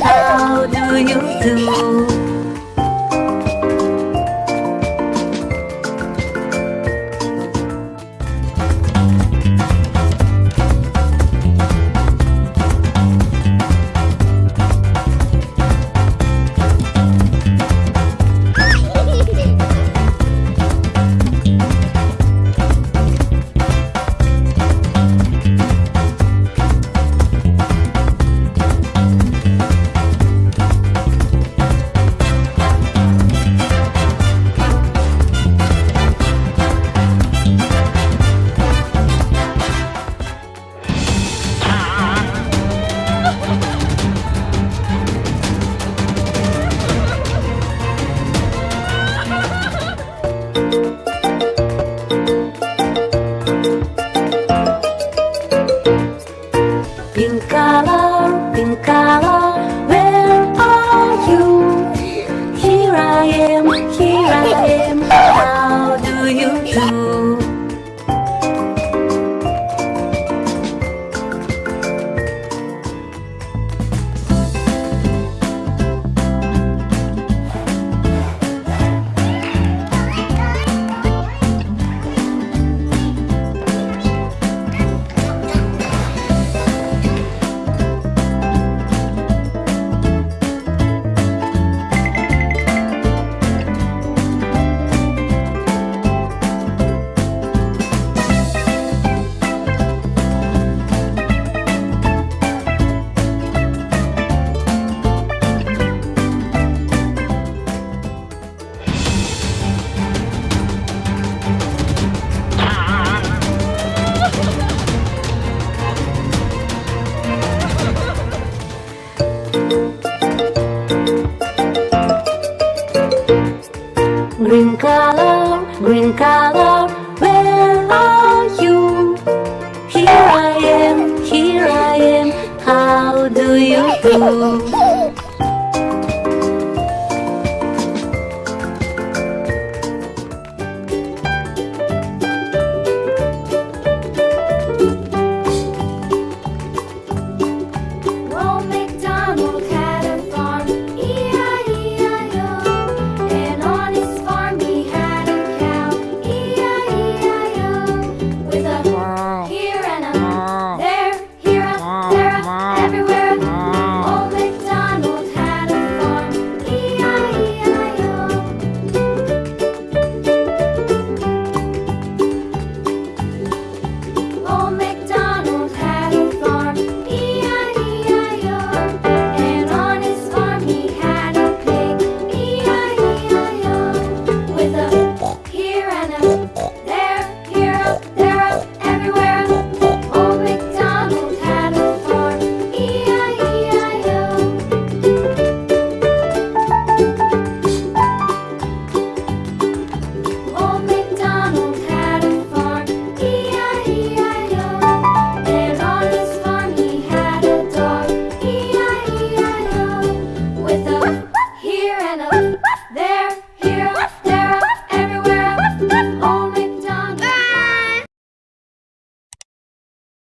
sao đưa những từ Green color, green color, where are you? Here I am, here I am, how do you do?